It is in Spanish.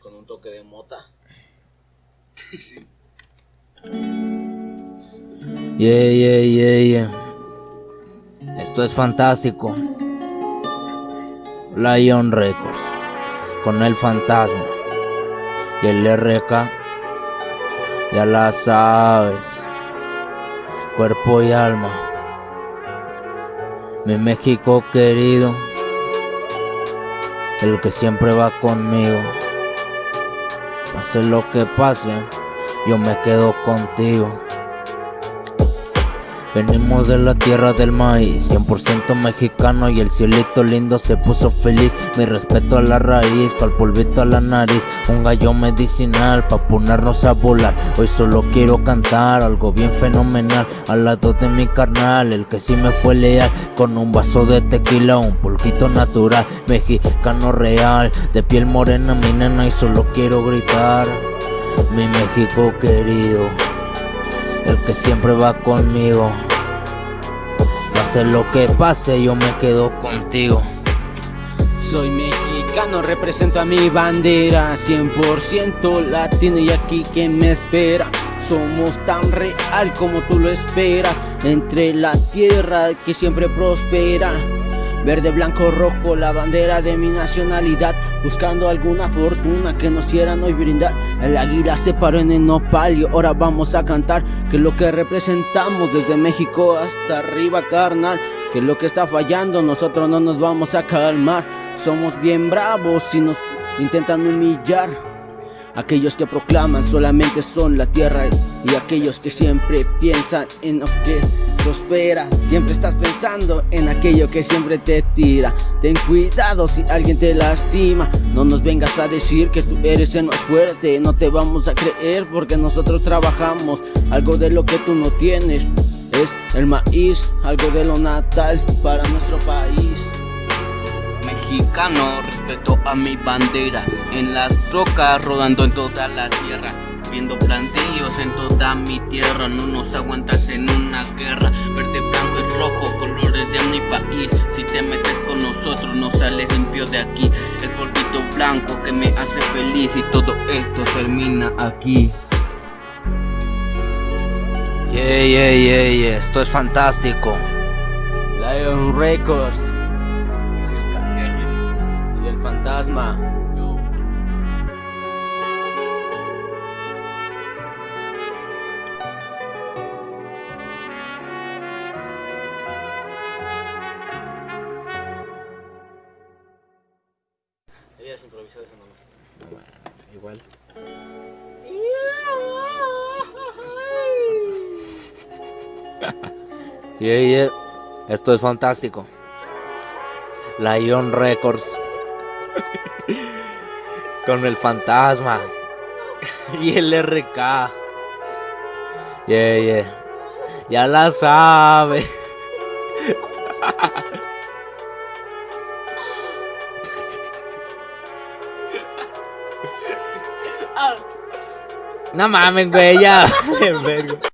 con un toque de mota. sí. Yeah, yeah, yeah, yeah. Esto es fantástico. Lion Records. Con el fantasma. Y el RK. Ya la sabes. Cuerpo y alma. Mi México querido. El que siempre va conmigo. Pase lo que pase, yo me quedo contigo. Venimos de la tierra del maíz, 100% mexicano y el cielito lindo se puso feliz. Mi respeto a la raíz, pa'l polvito a la nariz, un gallo medicinal pa' ponernos a volar. Hoy solo quiero cantar algo bien fenomenal al lado de mi carnal, el que sí me fue leal, con un vaso de tequila, un polvito natural, mexicano real, de piel morena mi nena y solo quiero gritar, mi México querido el que siempre va conmigo. Pase lo que pase, yo me quedo contigo. Soy mexicano, represento a mi bandera 100% latino y aquí quien me espera Somos tan real como tú lo esperas Entre la tierra que siempre prospera Verde, blanco, rojo, la bandera de mi nacionalidad. Buscando alguna fortuna que nos quieran hoy brindar. El águila se paró en el nopal y ahora vamos a cantar. Que lo que representamos desde México hasta arriba carnal. Que lo que está fallando nosotros no nos vamos a calmar. Somos bien bravos y nos intentan humillar Aquellos que proclaman solamente son la tierra y aquellos que siempre piensan en lo que prospera. Siempre estás pensando en aquello que siempre te tira. Ten cuidado si alguien te lastima. No nos vengas a decir que tú eres el más fuerte. No te vamos a creer porque nosotros trabajamos. Algo de lo que tú no tienes es el maíz Algo de lo natal para nuestro país mexicano, respeto a mi bandera En las rocas, rodando en toda la sierra Viendo plantillos en toda mi tierra No nos aguantas en una guerra Verde, blanco y rojo, colores de mi país Si te metes con nosotros no sales limpio de aquí El polvito blanco que me hace feliz Y todo esto termina aquí Yeah, yeah, yeah, yeah. Esto es fantástico. Lion Records fantasma. Yo. Igual. Yeah, yeah. Esto es fantástico. Lion Records. Con el fantasma. Y el RK. Yeah, yeah. Ya la sabe. No mames, güey, ya.